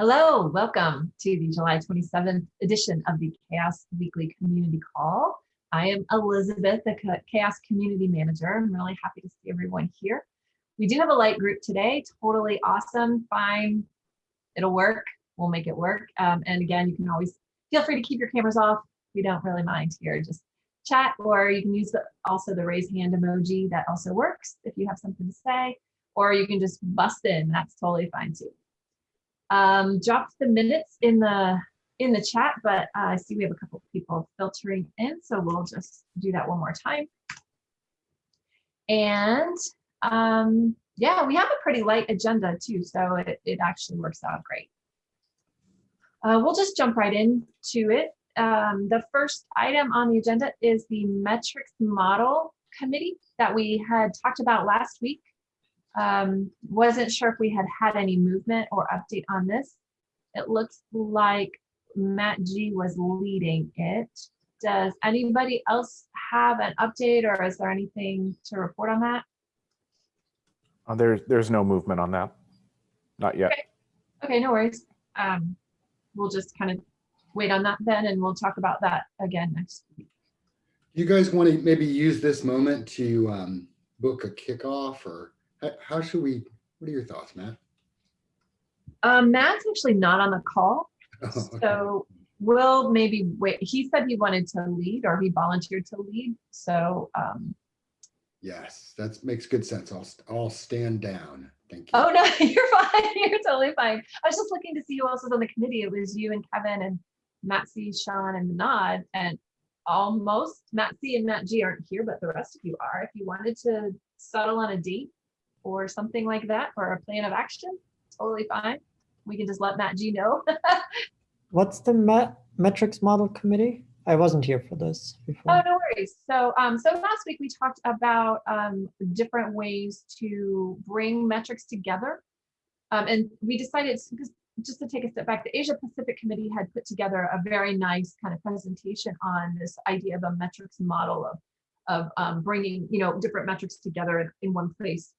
Hello, welcome to the July 27th edition of the CHAOSS Weekly Community Call. I am Elizabeth, the CHAOSS Community Manager. I'm really happy to see everyone here. We do have a light group today, totally awesome, fine. It'll work, we'll make it work. Um, and again, you can always feel free to keep your cameras off. We don't really mind here, just chat, or you can use the, also the raise hand emoji, that also works if you have something to say, or you can just bust in, that's totally fine too. Um, dropped the minutes in the in the chat, but uh, I see we have a couple people filtering in, so we'll just do that one more time. And um, yeah, we have a pretty light agenda too, so it, it actually works out great. Uh, we'll just jump right into it. Um, the first item on the agenda is the metrics model committee that we had talked about last week. Um, wasn't sure if we had had any movement or update on this. It looks like Matt G was leading it. Does anybody else have an update or is there anything to report on that? Uh, There's, there's no movement on that. Not yet. Okay. Okay, no worries. Um, we'll just kind of wait on that then and we'll talk about that again next week. You guys want to maybe use this moment to um, book a kickoff or how, how should we, what are your thoughts, Matt? Um, Matt's actually not on the call, Oh, okay. so we'll maybe wait. He said he wanted to lead or he volunteered to lead. So, um, Yes, that makes good sense. I'll, I'll stand down. Thank you. oh no, you're fine. You're totally fine. I was just looking to see who else was on the committee. It was you and Kevin and Matt C, Sean and Manad and almost Matt C and Matt G aren't here, but the rest of you are. If you wanted to settle on a date or something like that or a plan of action, totally fine. We can just let Matt G know. What's the met metrics model committee? I wasn't here for this Oh, no worries. So, um, so last week we talked about, um, different ways to bring metrics together. Um, and we decided, because just to take a step back, the Asia Pacific Committee had put together a very nice kind of presentation on this idea of a metrics model of, of, um, bringing, you know, different metrics together in, in one place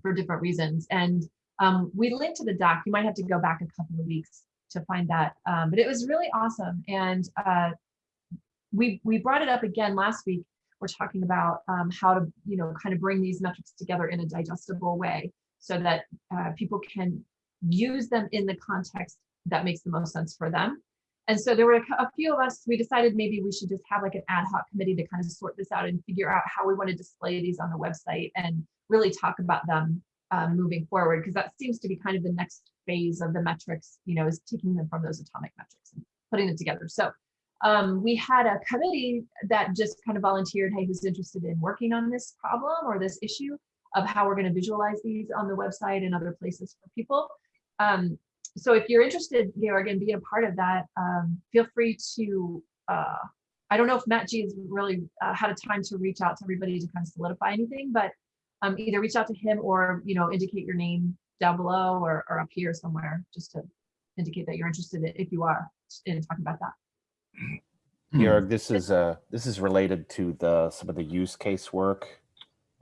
for different reasons. And, um, we linked to the doc. You might have to go back a couple of weeks to find that. Um, but it was really awesome. And, uh, we we brought it up again last week. We're talking about um, how to you know kind of bring these metrics together in a digestible way so that uh, people can use them in the context that makes the most sense for them. And so there were a, a few of us. We decided maybe we should just have like an ad hoc committee to kind of sort this out and figure out how we want to display these on the website and really talk about them um, moving forward because that seems to be kind of the next phase of the metrics. You know, is taking them from those atomic metrics and putting them together. So um, we had a committee that just kind of volunteered, hey, who's interested in working on this problem or this issue of how we're going to visualize these on the website and other places for people. Um, so if you're interested, Georg, in being a part of that, um, feel free to, uh, I don't know if Matt G has really uh, had a time to reach out to everybody to kind of solidify anything, but um, either reach out to him or, you know, indicate your name down below or, or up here somewhere, just to indicate that you're interested in, if you are in talking about that. Georg, this is uh this is related to the some of the use case work.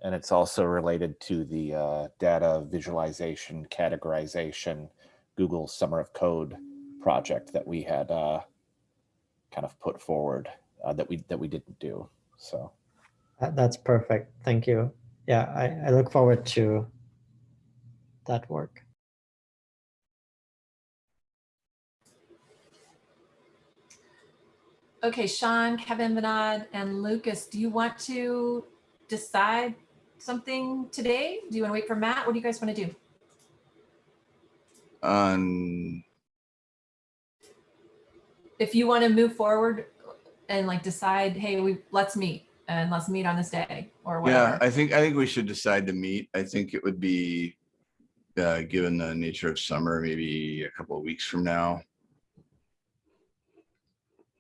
And it's also related to the uh, data visualization, categorization, Google Summer of Code project that we had uh, kind of put forward uh, that we that we didn't do. So That's perfect. Thank you. Yeah, I, I look forward to that work. Okay, Sean, Kevin, Vinod, and Lucas, do you want to decide something today? Do you want to wait for Matt? What do you guys want to do? on If you want to move forward and like decide, hey, we, let's meet and let's meet on this day or whatever. yeah i think i think we should decide to meet i think it would be uh given the nature of summer maybe a couple of weeks from now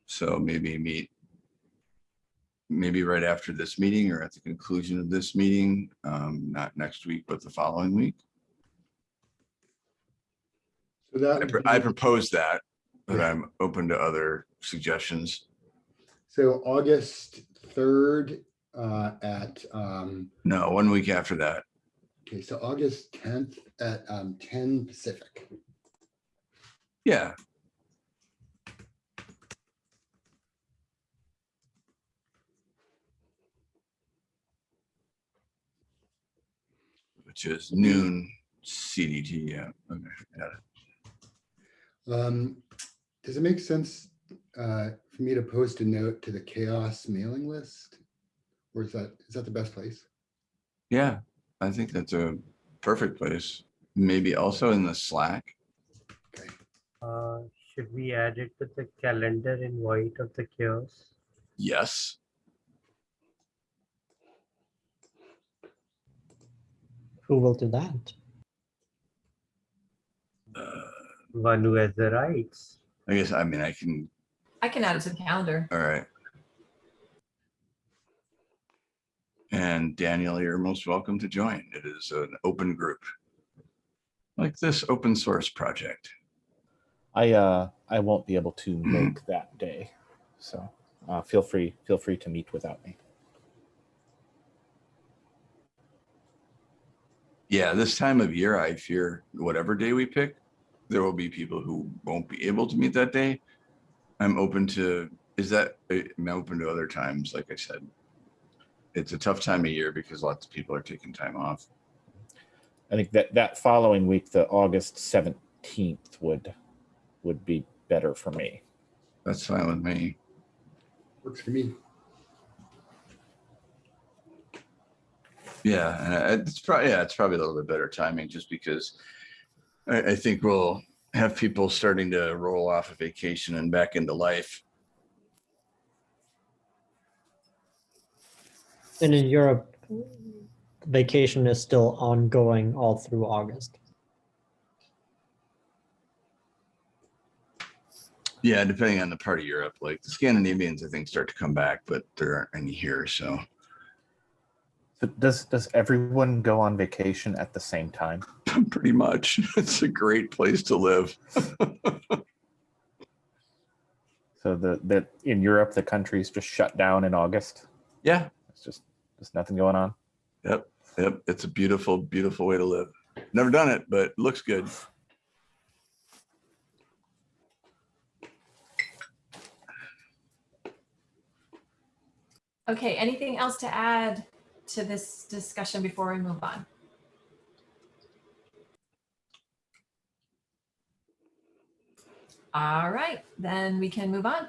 so maybe meet maybe right after this meeting or at the conclusion of this meeting um not next week but the following week So that i, would pr- I propose that but Yeah. i'm open to other suggestions So August 3rd uh, at, um, no one week after that okay, so August 10th at um, 10 Pacific. Yeah. Which is noon CDT, yeah, okay, got it. Um, does it make sense uh, for me to post a note to the CHAOSS mailing list? Or is that, is that the best place? Yeah, I think that's a perfect place. Maybe also in the Slack. Okay, Uh, should we add it to the calendar invite of the CHAOSS? Yes, Who will do that? uh, One who has the rights. I guess, I mean, I can, I can add it to the calendar. all right. And Daniel, you're most welcome to join. It is an open group. Like this open source project. I uh I won't be able to make that day, so uh, feel free feel free to meet without me. Yeah, this time of year, I fear whatever day we pick, there will be people who won't be able to meet that day. I'm open to, is that, uh, I'm open to other times, like I said. It's a tough time of year because lots of people are taking time off. I think that that following week, the August seventeenth would would be better for me. That's fine with me. works for me. Yeah, and it's probably, yeah, it's probably a little bit better timing just because I, I think we'll have people starting to roll off of vacation and back into life. And in Europe, vacation is still ongoing all through August. Yeah, depending on the part of Europe, like the Scandinavians, I think start to come back, but there aren't any here, so. So does does everyone go on vacation at the same time? Pretty much. It's a great place to live. So the that in Europe the country's just shut down in August. Yeah, It's just there's nothing going on. yep, yep. It's a beautiful, beautiful way to live. Never done it, but it looks good. Okay, anything else to add to this discussion before we move on? All right, then we can move on.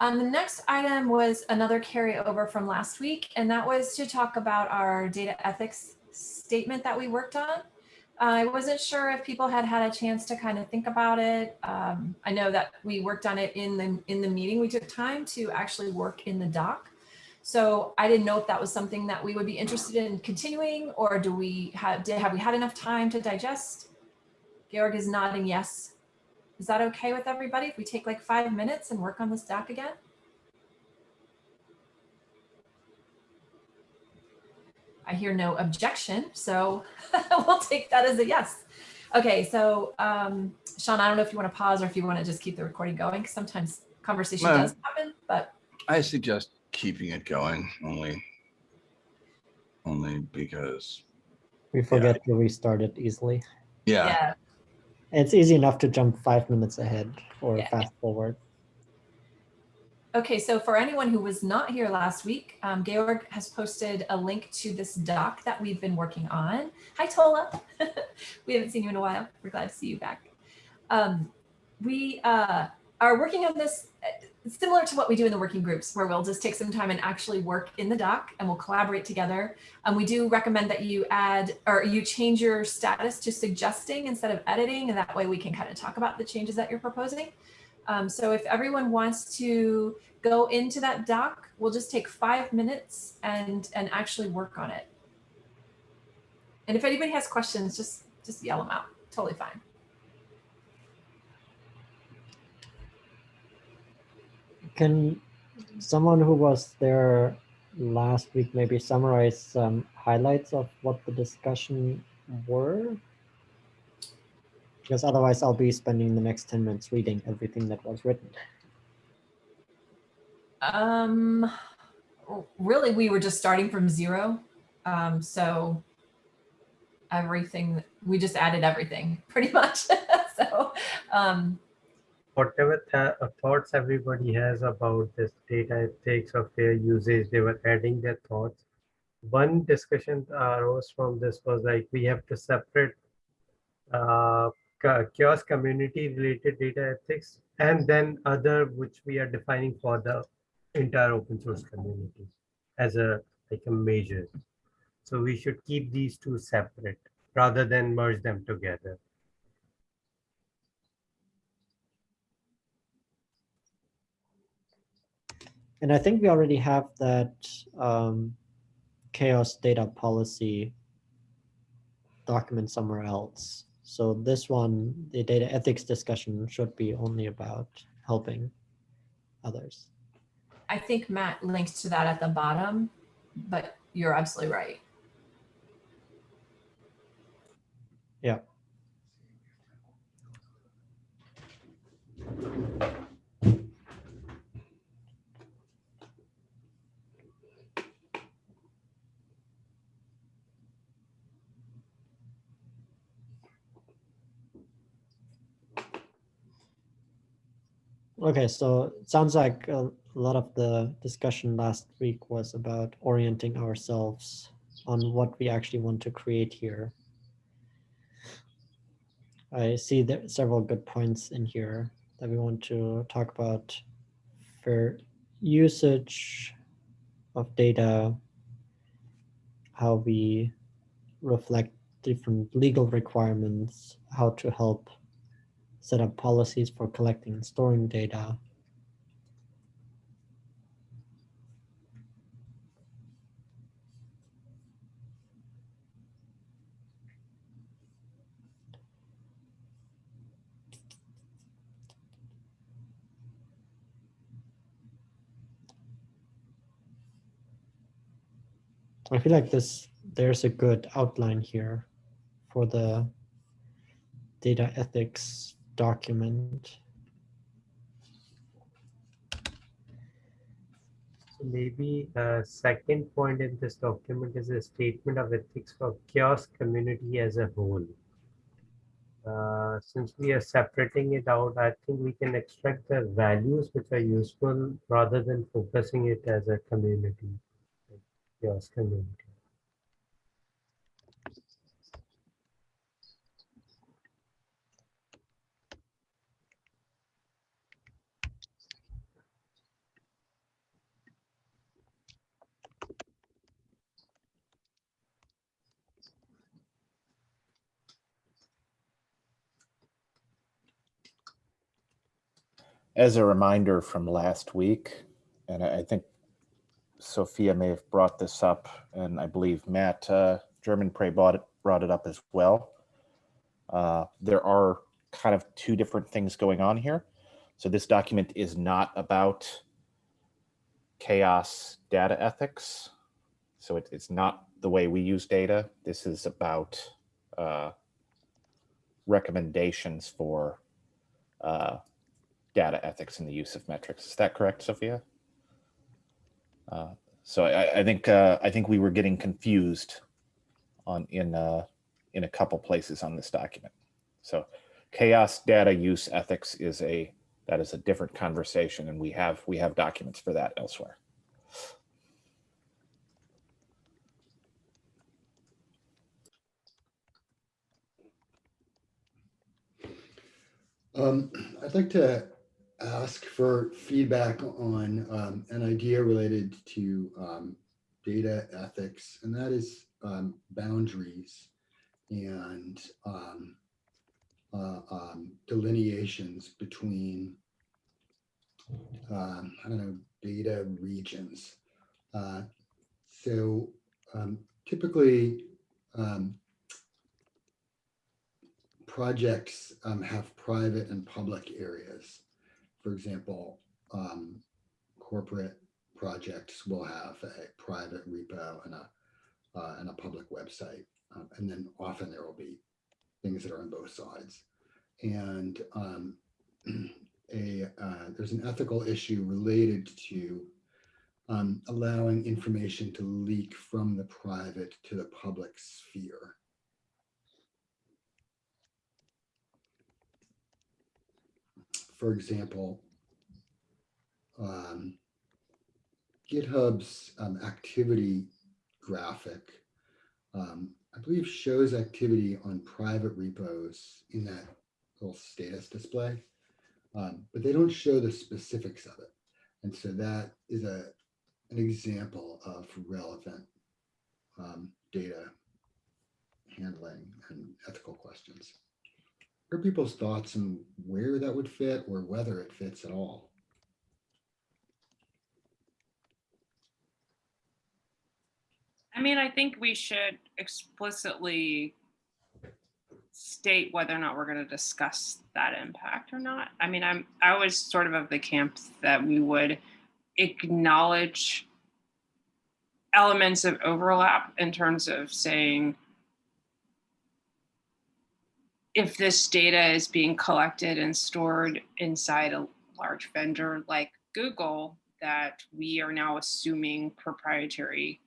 Um, the next item was another carryover from last week, and that was to talk about our data ethics statement that we worked on. I wasn't sure if people had had a chance to kind of think about it. Um, I know that we worked on it in the in the meeting. We took time to actually work in the doc. So I didn't know if that was something that we would be interested in continuing, or do we have did have we had enough time to digest? Georg is nodding yes. Is that okay with everybody if we take like five minutes and work on this doc again? I hear no objection, so we'll take that as a yes. Okay, so um, Sean, I don't know if you want to pause or if you want to just keep the recording going, because sometimes conversation No. does happen, but I suggest keeping it going only. Only because, We forget to restart it easily. yeah, yeah, It's easy enough to jump five minutes ahead or Yeah. fast forward. Okay, so for anyone who was not here last week, um, Georg has posted a link to this doc that we've been working on. Hi, Tola. we haven't seen you in a while. We're glad to see you back. Um, we uh, are working on this similar to what we do in the working groups, where we'll just take some time and actually work in the doc and we'll collaborate together. And we do recommend that you add or you change your status to suggesting instead of editing, and that way we can kind of talk about the changes that you're proposing. Um, so if everyone wants to go into that doc, we'll just take five minutes and and actually work on it. And if anybody has questions, just just yell them out. Totally fine. Can someone who was there last week maybe summarize some highlights of what the discussion were? Because otherwise I'll be spending the next 10 minutes reading everything that was written. Um, really, we were just starting from zero. Um, so everything we just added everything pretty much. so um, Whatever th- uh, thoughts everybody has about this data ethics or fair usage, they were adding their thoughts. One discussion uh, arose from this was like we have to separate uh, CHAOSS community related data ethics and then other which we are defining for the entire open source community as a like a measure. So we should keep these two separate rather than merge them together. And I think we already have that um, CHAOSS data policy document somewhere else. So this one, the data ethics discussion should be only about helping others. I think Matt links to that at the bottom, but you're absolutely right. Yeah. Okay, so it sounds like a lot of the discussion last week was about orienting ourselves on what we actually want to create here. I see there several good points in here that we want to talk about for usage of data, how we reflect different legal requirements, how to help set up policies for collecting and storing data. I feel like this, there's a good outline here for the data ethics document. So maybe a second point in this document is a statement of ethics for CHAOSS community as a whole. Uh, since we are separating it out, I think we can extract the values which are useful rather than focusing it as a community, CHAOSS community. As a reminder from last week, and I think Sophia may have brought this up, and I believe Matt uh, Germonprez brought it, brought it up as well. Uh, there are kind of two different things going on here. So this document is not about CHAOSS data ethics. So it, it's not the way we use data. This is about uh, recommendations for uh, data ethics and the use of metrics. Is that correct, Sophia? Uh, so I, I think uh, I think we were getting confused on in uh, in a couple places on this document. So CHAOSS data use ethics is a that is a different conversation, and we have we have documents for that elsewhere. Um, I'd like to ask for feedback on um, an idea related to um, data ethics, and that is um, boundaries and um, uh, um, delineations between, I don't know, data regions. Uh, so typically, projects um, have private and public areas. For example, um, corporate projects will have a private repo and a uh, and a public website, um, and then often there will be things that are on both sides. And um, a uh, there's an ethical issue related to um, allowing information to leak from the private to the public sphere. For example, um, GitHub's um, activity graphic, um, I believe shows activity on private repos in that little status display, um, but they don't show the specifics of it. And so that is a, an example of relevant um, data handling and ethical questions. Are people's thoughts on where that would fit or whether it fits at all? I mean, I think we should explicitly state whether or not we're going to discuss that impact or not. I mean, I'm, I was sort of of the camp that we would acknowledge elements of overlap in terms of saying, if this data is being collected and stored inside a large vendor like Google, that we are now assuming proprietary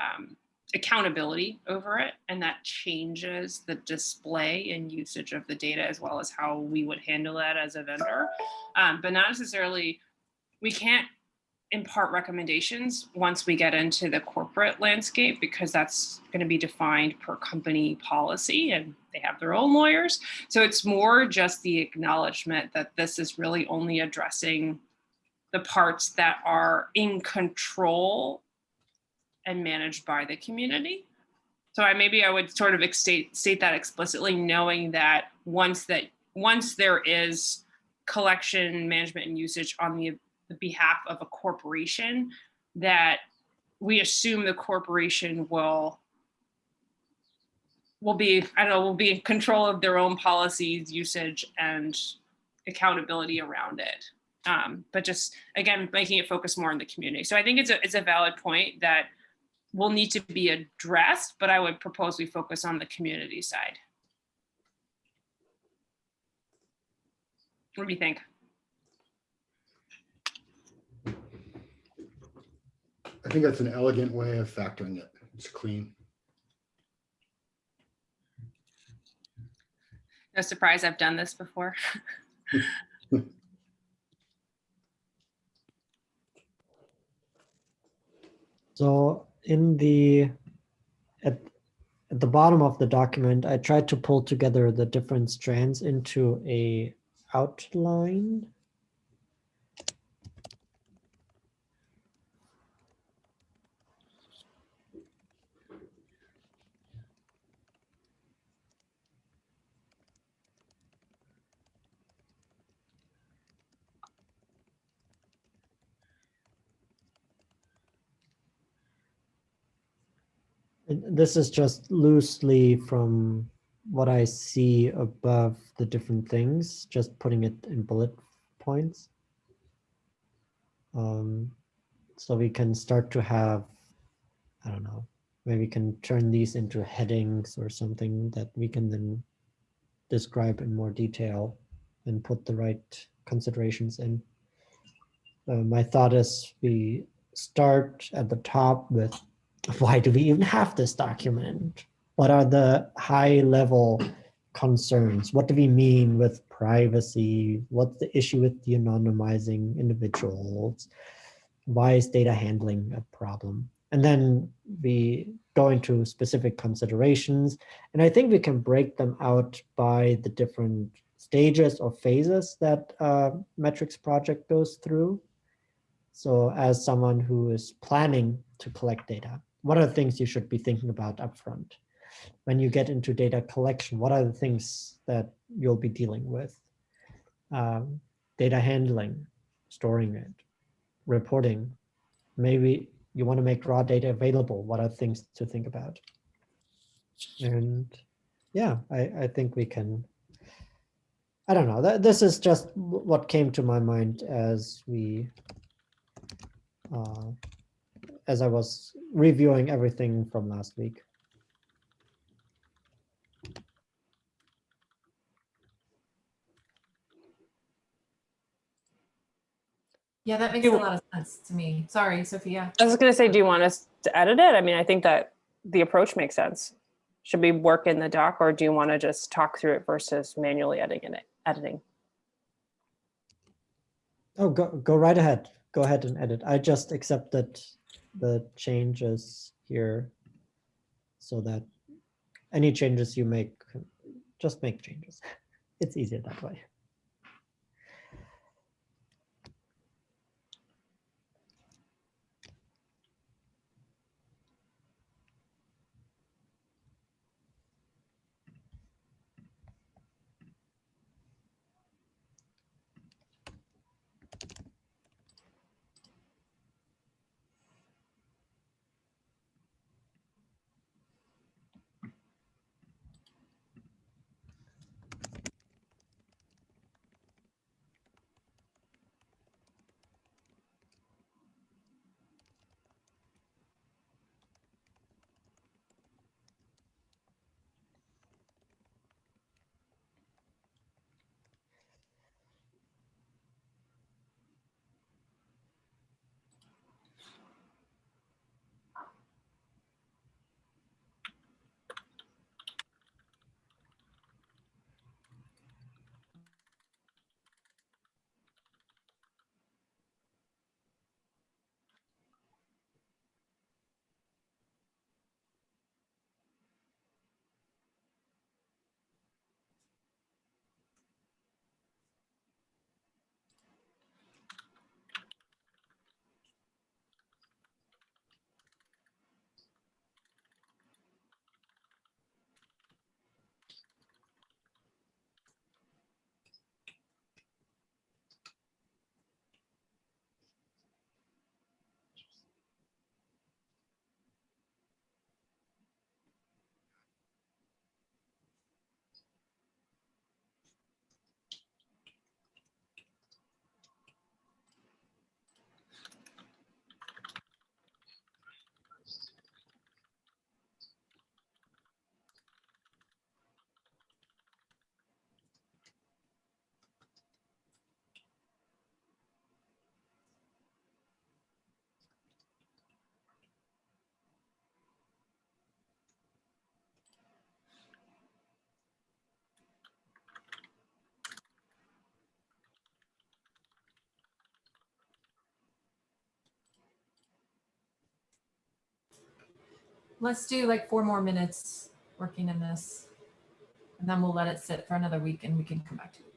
um, accountability over it, and that changes the display and usage of the data as well as how we would handle that as a vendor. Um, but not necessarily, we can't impart recommendations once we get into the corporate landscape because that's going to be defined per company policy and they have their own lawyers. So it's more just the acknowledgement that this is really only addressing the parts that are in control and managed by the community. So I maybe I would sort of state state that explicitly, knowing that once that once there is collection, management, and usage on the, the behalf of a corporation, that we assume the corporation will will be I don't know will be in control of their own policies, usage, and accountability around it. Um, but just again making it focus more on the community. So I think it's a it's a valid point that will need to be addressed, but I would propose we focus on the community side. What do you think? Think that's an elegant way of factoring it. It's clean. No surprise, I've done this before. So in the, at, at the bottom of the document, I tried to pull together the different strands into a outline. This is just loosely from what I see above the different things, just putting it in bullet points. Um, so we can start to have, I don't know, maybe we can turn these into headings or something that we can then describe in more detail and put the right considerations in. Uh, my thought is we start at the top with why do we even have this document? What are the high level concerns? What do we mean with privacy? What's the issue with de-anonymizing individuals? Why is data handling a problem? And then we go into specific considerations. And I think we can break them out by the different stages or phases that uh, metrics project goes through. So as someone who is planning to collect data, what are the things you should be thinking about upfront? When you get into data collection, what are the things that you'll be dealing with? Um, data handling, storing it, reporting. Maybe you want to make raw data available. What are things to think about? And yeah, I, I think we can, I don't know, that, this is just what came to my mind as we uh, as I was reviewing everything from last week. Yeah, that makes a lot of sense to me. Sorry, Sophia. I was gonna say, do you want us to edit it? I mean, I think that the approach makes sense. Should we work in the doc or do you want to just talk through it versus manually editing it, editing? Oh, go, go right ahead. Go ahead and edit. I just accepted the changes here so that any changes you make, just make changes. It's easier that way. Let's do like four more minutes working in this. And then we'll let it sit for another week and we can come back to it.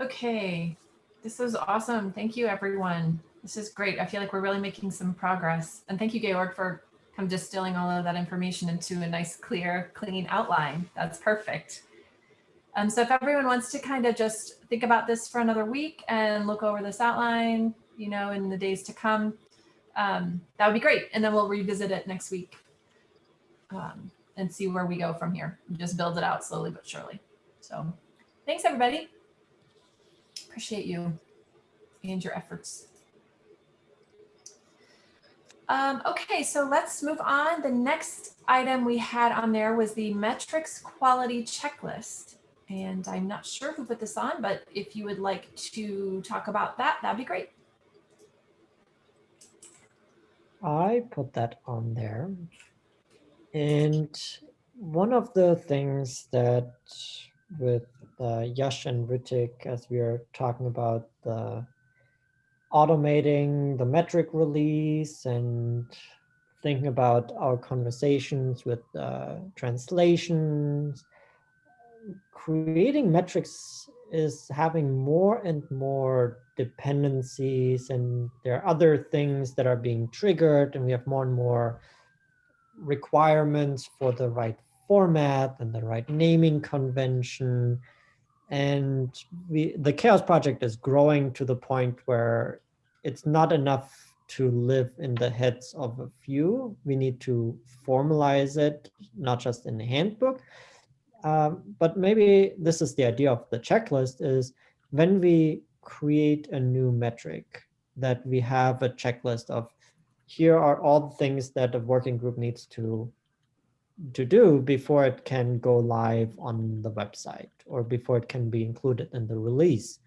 Okay, this was awesome. Thank you, everyone. This is great. I feel like we're really making some progress. And thank you, Georg, for kind of distilling all of that information into a nice, clear, clean outline. That's perfect. Um, so if everyone wants to kind of just think about this for another week and look over this outline, you know, in the days to come, um, that would be great. And then we'll revisit it next week um, and see where we go from here. Just build it out slowly but surely. So thanks, everybody. Appreciate you and your efforts. Um, okay, so let's move on. The next item we had on there was the metrics quality checklist. And I'm not sure who put this on, but if you would like to talk about that, that'd be great. I put that on there. And one of the things that with uh, Yash and Ritik, as we are talking about the automating the metric release and thinking about our conversations with uh, translations, creating metrics is having more and more dependencies and there are other things that are being triggered and we have more and more requirements for the right format and the right naming convention and we the CHAOSS project is growing to the point where it's not enough to live in the heads of a few. We need to formalize it not just in the handbook. Um, but maybe this is the idea of the checklist is when we create a new metric that we have a checklist of here are all the things that a working group needs to to do before it can go live on the website or before it can be included in the release.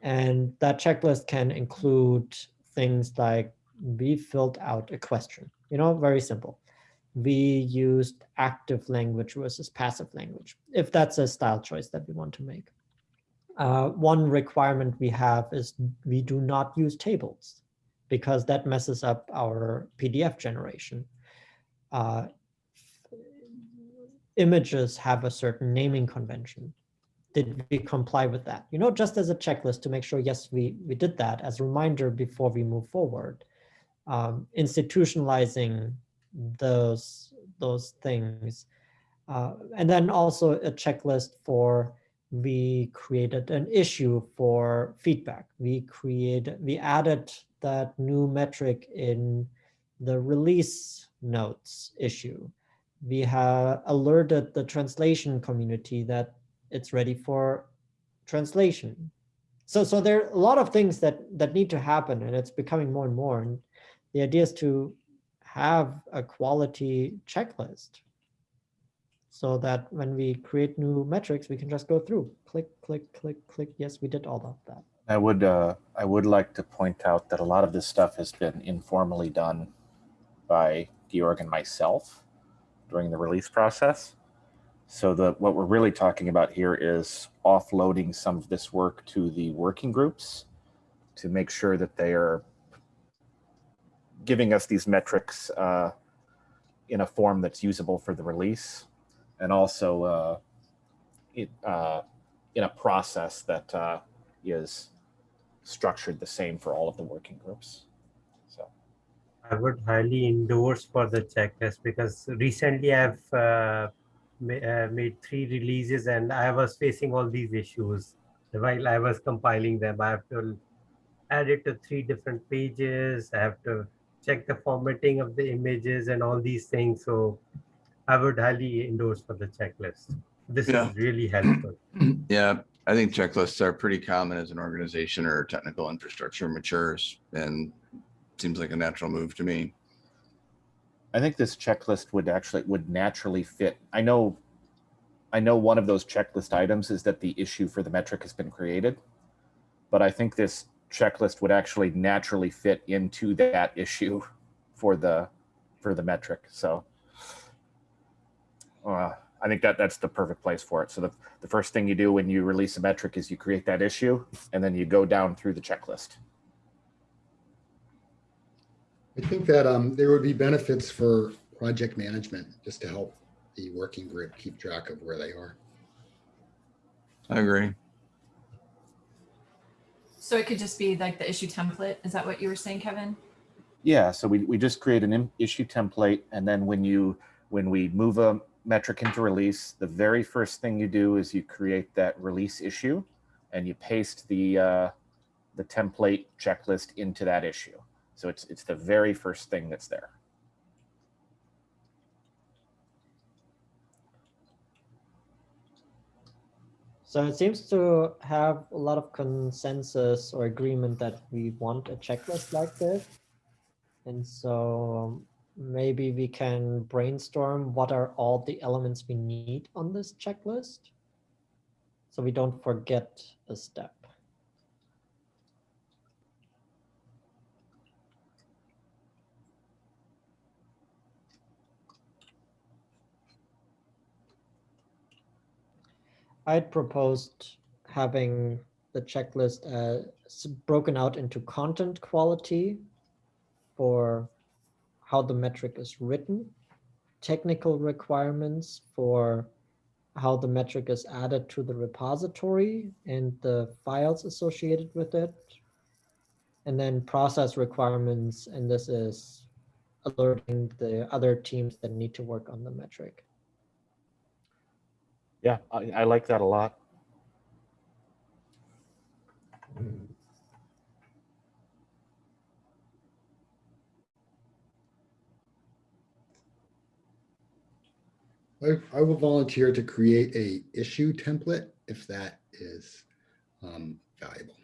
And that checklist can include things like we filled out a question, you know, very simple. We used active language versus passive language, if that's a style choice that we want to make. Uh, one requirement we have is we do not use tables because that messes up our PDF generation. Uh, images have a certain naming convention. Did we comply with that? You know, just as a checklist to make sure, yes, we, we did that as a reminder before we move forward. Um, institutionalizing those, those things. Uh, and then also a checklist for we created an issue for feedback. We created, we added that new metric in the release notes issue we have alerted the translation community that it's ready for translation. So, so there are a lot of things that, that need to happen and it's becoming more and more. And the idea is to have a quality checklist so that when we create new metrics, we can just go through, click, click, click, click. Yes, we did all of that. I would uh, I would like to point out that a lot of this stuff has been informally done by Georg and myself during the release process. So the what we're really talking about here is offloading some of this work to the working groups to make sure that they are giving us these metrics uh, in a form that's usable for the release and also uh, it, uh, in a process that uh, is structured the same for all of the working groups. I would highly endorse for the checklist because recently I've uh, ma uh, made three releases and I was facing all these issues while I was compiling them. I have to add it to three different pages. I have to check the formatting of the images and all these things. So I would highly endorse for the checklist. This Yeah. is really helpful. Yeah, I think checklists are pretty common as an organization or technical infrastructure matures and seems like a natural move to me. I think this checklist would actually would naturally fit. I know I know one of those checklist items is that the issue for the metric has been created, but I think this checklist would actually naturally fit into that issue for the for the metric. So uh, I think that that's the perfect place for it. So the, the first thing you do when you release a metric is you create that issue and then you go down through the checklist. I think that um, there would be benefits for project management just to help the working group keep track of where they are. I agree. So it could just be like the issue template. Is that what you were saying, Kevin? Yeah, so we, we just create an issue template and then when you, when we move a metric into release, the very first thing you do is you create that release issue and you paste the, uh, the template checklist into that issue. So it's, it's the very first thing that's there. So it seems to have a lot of consensus or agreement that we want a checklist like this. And so maybe we can brainstorm what are all the elements we need on this checklist. So we don't forget a step. I'd proposed having the checklist uh, broken out into content quality for how the metric is written, technical requirements for how the metric is added to the repository and the files associated with it, and then process requirements, and this is alerting the other teams that need to work on the metric. Yeah, I, I like that a lot. I, I will volunteer to create a issue template if that is um, valuable.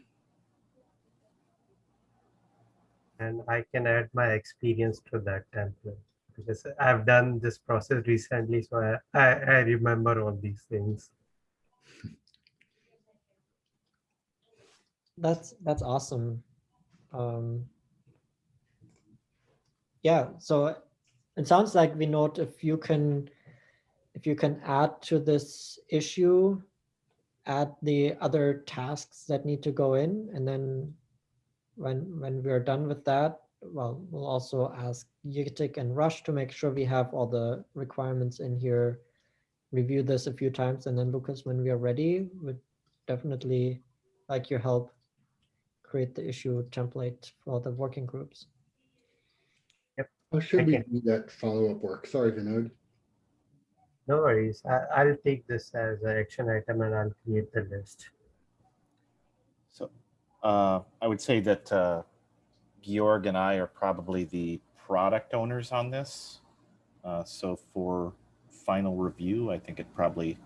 And I can add my experience to that template because I've done this process recently, so I, I, I remember all these things. That's that's awesome. Um, yeah, so it sounds like we note if you can if you can add to this issue, add the other tasks that need to go in, and then when when we are done with that, well, we'll also ask Ritik and Rush to make sure we have all the requirements in here. Review this a few times, and then Lucas, when we are ready, would definitely like your help create the issue template for the working groups. Yep. How should we Okay. do that follow-up work? Sorry, Vinod. No worries. I, I'll take this as an action item and I'll create the list. So uh, I would say that uh, Georg and I are probably the product owners on this. Uh, so for final review, I think it probably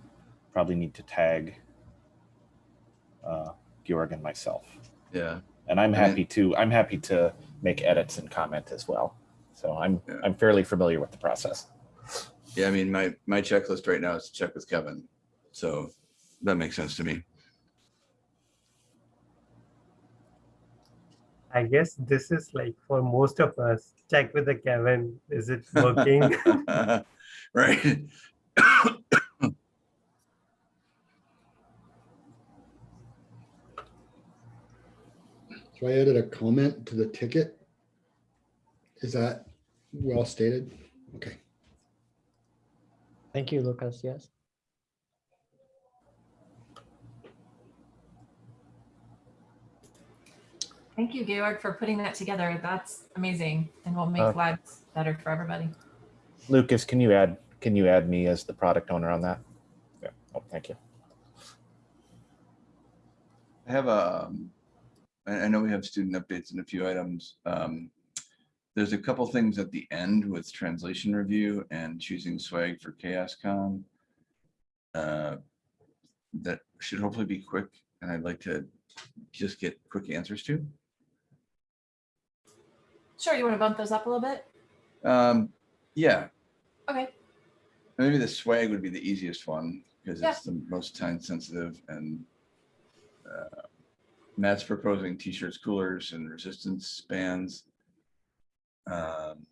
probably need to tag uh, Georg and myself. Yeah. And I'm happy to I'm happy to make edits and comment as well. So I'm Yeah. I'm fairly familiar with the process. Yeah, I mean, my, my checklist right now is to check with Kevin. So that makes sense to me. I guess this is like for most of us, check with the Kevin, is it working? Right. So I added a comment to the ticket. Is that well stated? Okay. Thank you, Lucas. Yes. Thank you, Georg, for putting that together. That's amazing. And we'll make Uh, lives better for everybody. Lucas, can you add can you add me as the product owner on that? Yeah. Oh, thank you. I have a, um, I, I know we have student updates and a few items. Um, there's a couple things at the end with translation review and choosing swag for CHAOSScon. Uh, that should hopefully be quick and I'd like to just get quick answers to. Sure, you want to bump those up a little bit? Um, yeah, Okay. maybe the swag would be the easiest one because Yeah. it's the most time sensitive and uh, Matt's proposing t-shirts, coolers and resistance bands. Um,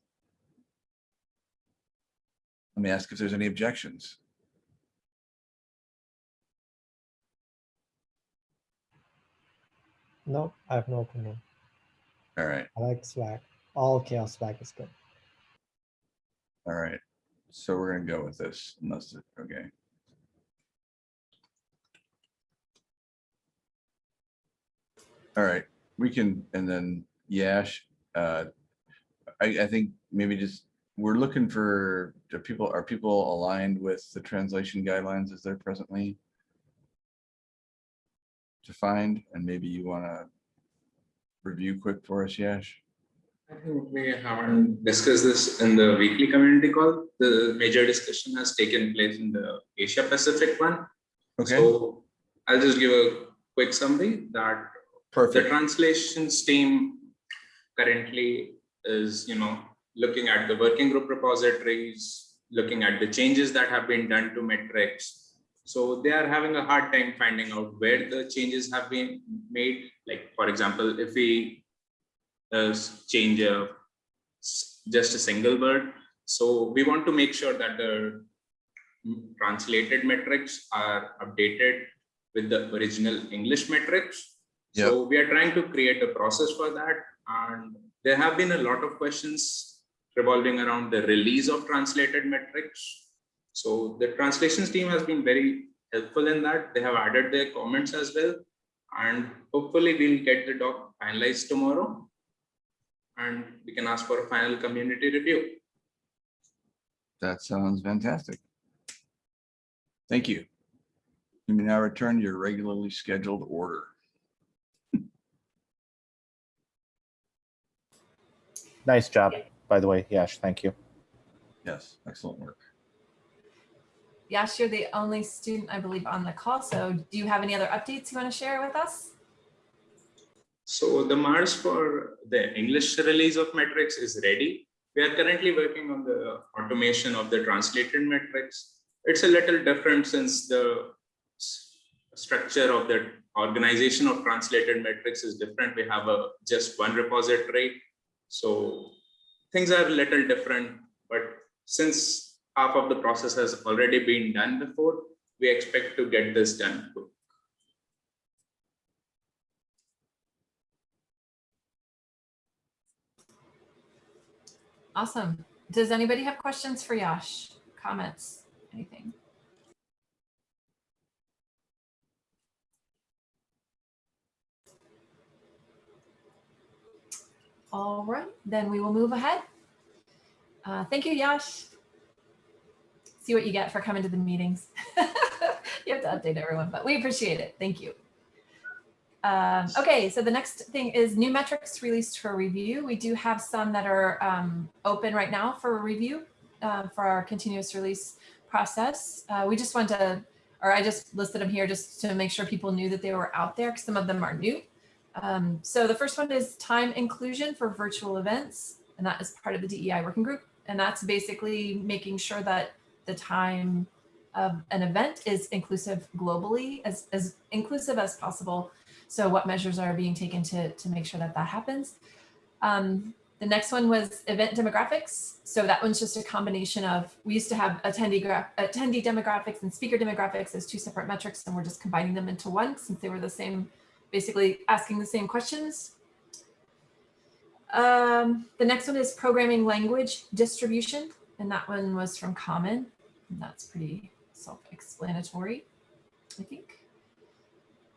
Let me ask if there's any objections. No, I have no opinion. All right, I like swag. All chaos back is good. all right. So we're gonna go with this unless, it- okay. All right, we can, and then Yash, uh, I, I think maybe just, we're looking for, do people, are people aligned with the translation guidelines as they're presently defined? And maybe you want to review quick for us, Yash? I think we haven't discussed this in the weekly community call. The major discussion has taken place in the Asia Pacific one. Okay, So I'll just give a quick summary that the translations team currently is, you know, looking at the working group repositories, looking at the changes that have been done to metrics. So they are having a hard time finding out where the changes have been made. Like, for example, if we uh, change a, just a single word. So we want to make sure that the translated metrics are updated with the original English metrics. So we are trying to create a process for that. And there have been a lot of questions revolving around the release of translated metrics. So the translations team has been very helpful in that. They have added their comments as well. And hopefully we'll get the doc finalized tomorrow. And we can ask for a final community review. That sounds fantastic. Thank you. You may now return to your regularly scheduled order. Nice job, by the way. Yash, thank you. Yes, excellent work. Yash, you're the only student, I believe, on the call. So do you have any other updates you want to share with us? So the Mars for the English release of metrics is ready. We are currently working on the automation of the translated metrics. It's a little different since the structure of the organization of translated metrics is different. We have a just one repository. So things are a little different, but since half of the process has already been done before, we expect to get this done. Awesome. Does anybody have questions for Yash? Comments? Anything? All right, then we will move ahead. Uh, thank you, Yash. See what you get for coming to the meetings. you have to update everyone, but we appreciate it. Thank you. Um, okay, so the next thing is new metrics released for review. We do have some that are um, open right now for review uh, for our continuous release process. Uh, we just want to, or I just listed them here just to make sure people knew that they were out there because some of them are new. Um, so the first one is time inclusion for virtual events, and that is part of the DEI working group. And that's basically making sure that the time of an event is inclusive globally, as, as inclusive as possible. So what measures are being taken to, to make sure that that happens? Um, the next one was event demographics. So that one's just a combination of, we used to have attendee, attendee demographics and speaker demographics as two separate metrics, and we're just combining them into one since they were the same, basically asking the same questions. Um, the next one is programming language distribution, and that one was from Common. And that's pretty self-explanatory, I think.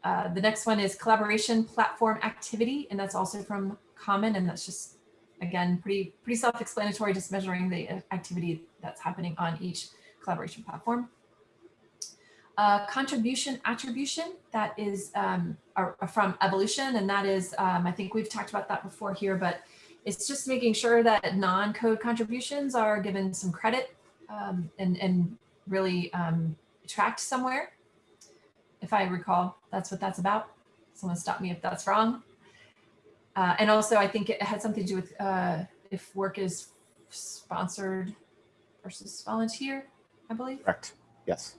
Uh, the next one is collaboration platform activity, and that's also from Common, and that's just, again, pretty, pretty self-explanatory, just measuring the uh, activity that's happening on each collaboration platform. Uh, contribution attribution, that is um, are- are from evolution, and that is, um, I think we've talked about that before here, but it's just making sure that non-code contributions are given some credit um, and, and really um, tracked somewhere. If I recall, that's what that's about. Someone stop me if that's wrong. Uh, and also, I think it had something to do with uh, if work is sponsored versus volunteer, I believe. Correct. Yes.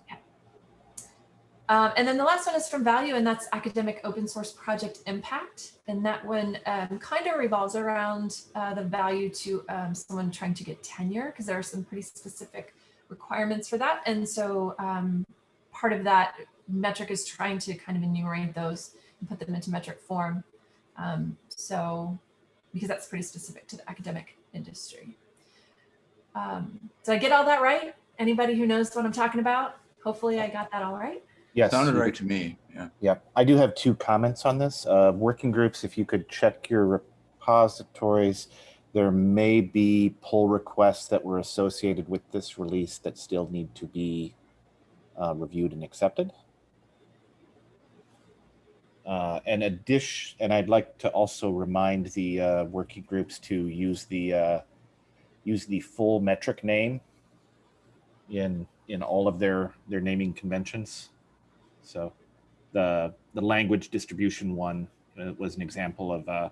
Um, and then the last one is from Value, and that's academic open source project impact. And that one um, kind of revolves around uh, the value to um, someone trying to get tenure, because there are some pretty specific requirements for that. And so um, part of that metric is trying to kind of enumerate those and put them into metric form. Um, so, because that's pretty specific to the academic industry. Um, did I get all that right? Anybody who knows what I'm talking about? Hopefully I got that all right. Yes. Sounded right to me. Yeah. Yeah, I do have two comments on this. Uh, working groups, if you could check your repositories, there may be pull requests that were associated with this release that still need to be uh, reviewed and accepted. Uh, and a dish, and I'd like to also remind the uh, working groups to use the uh, use the full metric name in in all of their their naming conventions. So the the language distribution one uh, was an example of uh,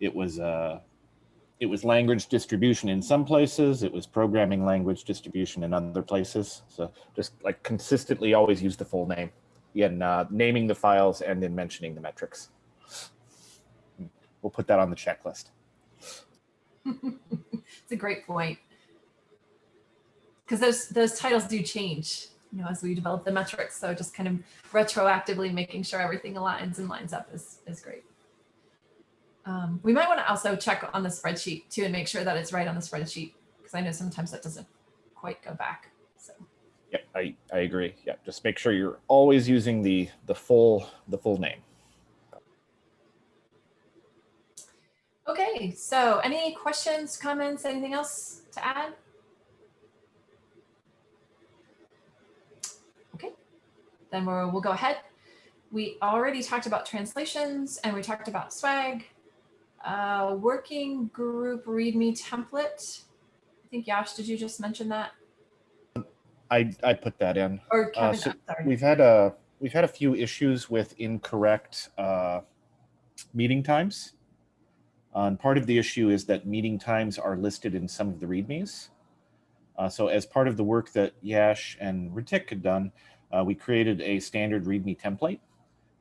it was uh, it was language distribution in some places it was programming language distribution in other places so just like consistently always use the full name in uh, naming the files and in mentioning the metrics we'll put that on the checklist It's a great point. Because those those titles do change, you know, as we develop the metrics. So just kind of retroactively making sure everything aligns and lines up is, is great. Um, we might want to also check on the spreadsheet too and make sure that it's right on the spreadsheet because I know sometimes that doesn't quite go back. Yeah i i agree yeah just make sure you're always using the the full the full name okay, so any questions, comments, anything else to add? Okay, then we'll, we'll go ahead. We already talked about translations and we talked about swag. Uh, working group README template. I think Yash, did you just mention that? I i put that in Or Kevin, so sorry. we've had a we've had a few issues with incorrect uh, meeting times. Uh, and part of the issue is that meeting times are listed in some of the readmes. Uh, so as part of the work that Yash and Ritik had done, uh, we created a standard README template.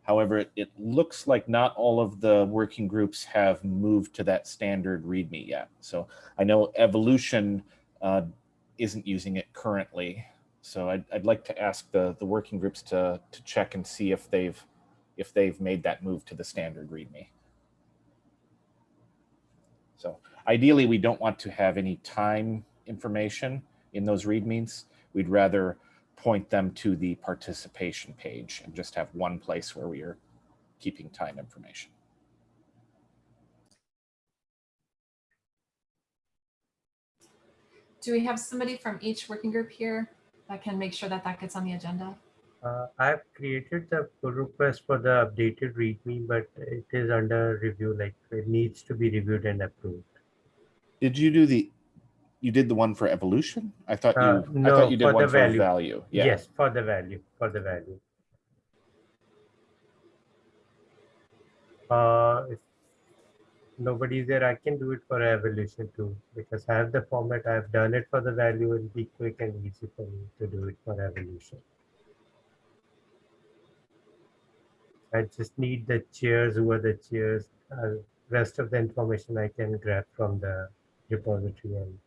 However, it, it looks like not all of the working groups have moved to that standard README yet. So I know Evolution uh, isn't using it currently. So I'd, I'd like to ask the, the working groups to, to check and see if they've if they've made that move to the standard README. So ideally, we don't want to have any time information in those READMEs. We'd rather point them to the participation page and just have one place where we are keeping time information. Do we have somebody from each working group here that can make sure that that gets on the agenda? Uh, I've created the pull request for the updated README, but it is under review, like it needs to be reviewed and approved. Did you do the, you did the one for evolution? I thought you, Uh, I no, thought you did for one the for value. value. Yeah. Yes, for the value, for the value. Uh, if nobody's there, I can do it for evolution too, because I have the format, I've done it for the value, it'll be quick and easy for me to do it for evolution. I just need the chairs, who are the chairs, uh, rest of the information I can grab from the repository and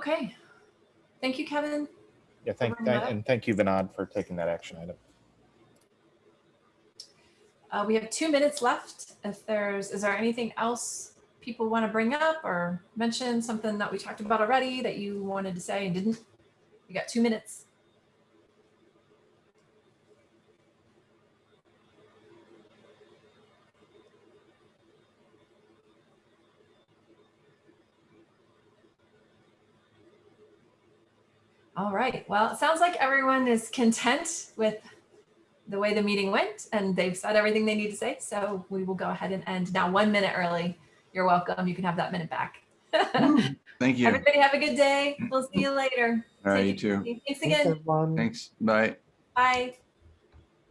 Okay. Thank you, Kevin. Yeah, thank, thank- and thank you, Vinod, for taking that action item. Uh, we have two minutes left. If there's, is there anything else people want to bring up or mention something that we talked about already that you wanted to say and didn't? You got two minutes. All right. Well, it sounds like everyone is content with the way the meeting went and they've said everything they need to say. So we will go ahead and end now one minute early. You're welcome. You can have that minute back. Thank you. Everybody have a good day. We'll see you later. All right, Take you too. Thanks Thanks, again. Thanks. Bye. Bye.